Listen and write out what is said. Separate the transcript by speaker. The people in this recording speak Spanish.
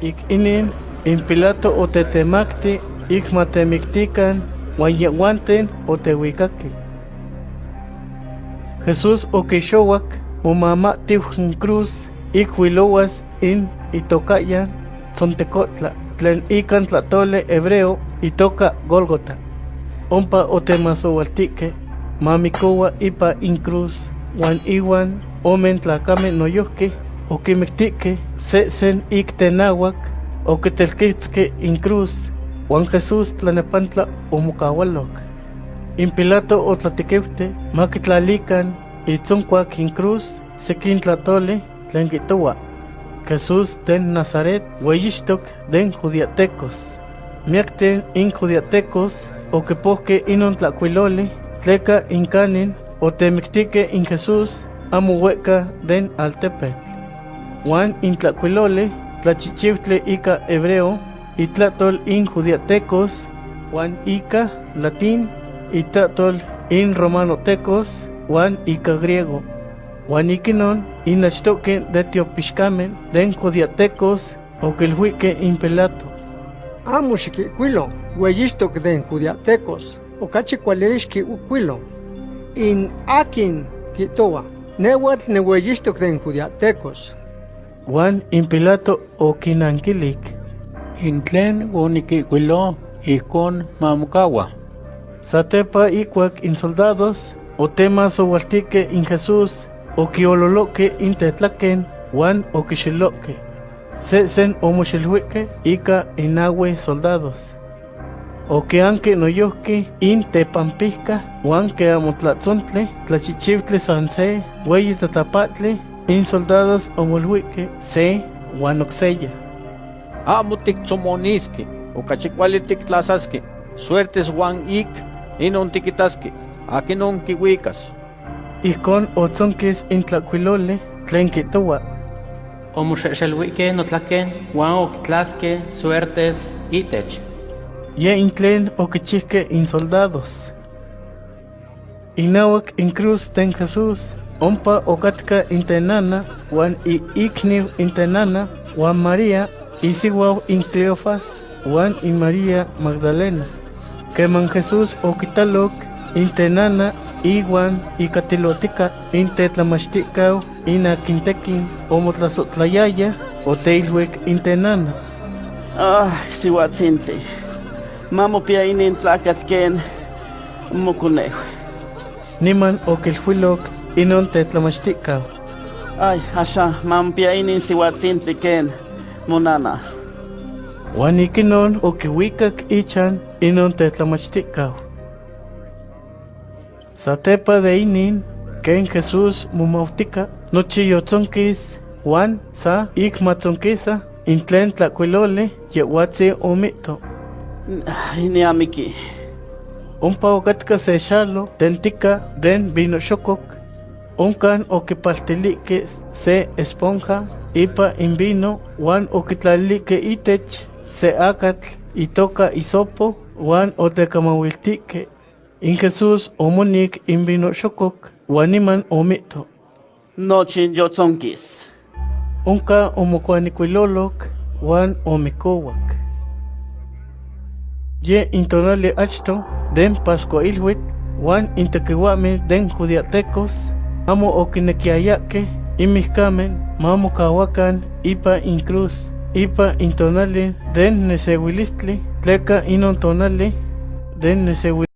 Speaker 1: ik inin in Pilato otetemakti ik matemiktikan wanyewanten otewikaki. Jesús okixowak momamatiw n cruz ik in itokayan tzontecotla tlen ikan tlatole hebreo itoka Gólgota. Ompa otemasowaltike mamikowa ipa in cruz wan iwan omen tlakame noyohki okimiktike sesen ik tenawak okitelkitske in cruz wan Jesús tlanepantla omokawalok. In Pilato otlatikewte makitlalikan itzonkuak in cruz sekin tlatole tlen kitowa. Jesús den Nazaret weyixtok den judiatecos. Miakten in judiatecos okipohke inon tlakuiloli tleka inkanin otemiktike in Jesús amo hueca den altepetl. Juan in tlakuiloli tlachichiutle ika hebreo itlatol in judiatecos Juan ika latín itatol in romanotecos Juan ika griego. Juan ikinon inachtoque de tiopixcamen den judiatecos okilhuike in Pilato.
Speaker 2: Amo xiquicuilo, hueyistok den judiatecos, okachi kualixki ucuilo. In akin kitoa, newatl ne hueyistok den judiatecos.
Speaker 1: Juan in Pilato okinankilik.
Speaker 3: Intlen onikikwilo ijkon mamokawa.
Speaker 1: Satepa ikuak in soldados otemas owaltike in Jesús okiololoke in tetlaken Juan okixiloke. Sesen omoxilhuike ika inawe soldados. Okeanke noyohke in tepampihka Juan ke amotlatzontle tlachichiutle sanse weyi tatapatle in soldados omolhuike se Juan oxeya.
Speaker 4: amo tiktzomoniski, okachi kuali suertes Juan ik, inon tikitaski, akinon kiwikas.
Speaker 1: Ijkon otzonkis in tlakuilole tlen kitowa.
Speaker 5: Omoxexelhuique notlaken, Juan okitlaske suertes itech.
Speaker 1: Ye in tlen okichihke in soldados. Inawak in cruz ten Jesús, ompa okatka in tenana, wan i ikniw in tenana, wan María, isiwaw in Cleofas, wan in María Magdalena. Keman Jesús okitalok in tenana, iwan ikatilotika in tetlamachtikau in akintekin omotlasotlayaya oteilhuek in tenana.
Speaker 6: Ah, sihuatzintli. Mamo pia inin tlakatl ken mokonejo.
Speaker 1: Niman okilhuilok inon tetlamachtikau.
Speaker 6: Ay, asha, mamo pia inin sihuatzintli ken monana.
Speaker 1: Wan ikinon okiwikak ichan inon tetlamachtikau. Satepa de inin, ken Jesús mumautika, nochi yotzonkis, Juan sa ik matzonkisa, in tlen tlakuilole, yewatzi omito.
Speaker 6: Ay, ni amiki.
Speaker 1: Ompa okatka se xalo, tentika den vino xokok, onkan okipaltilike se esponja, ipa in vino, wan okitlalike itech, se akatl, itoka isopo, wan otekamawiltike. In Jesús omonik in vino xokok, wan iman omito.
Speaker 6: Nochin yotzonkis.
Speaker 1: Onka omokuanikuilolok, wan omikowak. Ye intonali achto, den Pascuailhuit, wan intekiwame den judiatecos, amo okinekiayake, imihkamen, mamo kawakan, ipa in cruz, ipa intonali den nesewilistli, tleka inon tonali, den nesewilistli.